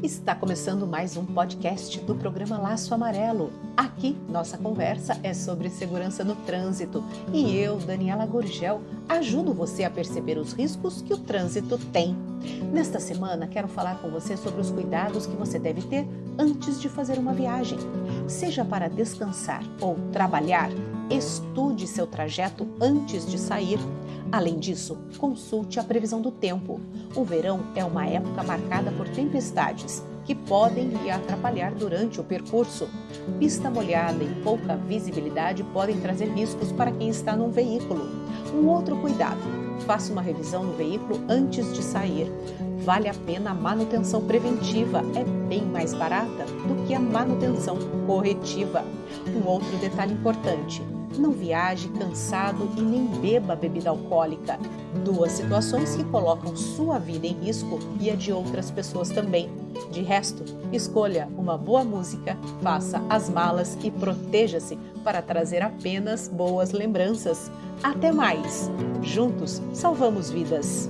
Está começando mais um podcast do programa Laço Amarelo. Aqui, nossa conversa é sobre segurança no trânsito e eu, Daniela Gorgel, ajudo você a perceber os riscos que o trânsito tem. Nesta semana, quero falar com você sobre os cuidados que você deve ter antes de fazer uma viagem. Seja para descansar ou trabalhar, estude seu trajeto antes de sair. Além disso, consulte a previsão do tempo. O verão é uma época marcada por tempestades que podem lhe atrapalhar durante o percurso. Pista molhada e pouca visibilidade podem trazer riscos para quem está num veículo. Um outro cuidado: faça uma revisão no veículo antes de sair. Vale a pena a manutenção preventiva, é bem mais barata do que a manutenção corretiva. Um outro detalhe importante: não viaje cansado e nem beba bebida alcoólica. Duas situações que colocam sua vida em risco e a de outras pessoas também. De resto, escolha uma boa música, faça as malas e proteja-se para trazer apenas boas lembranças. Até mais! Juntos salvamos vidas!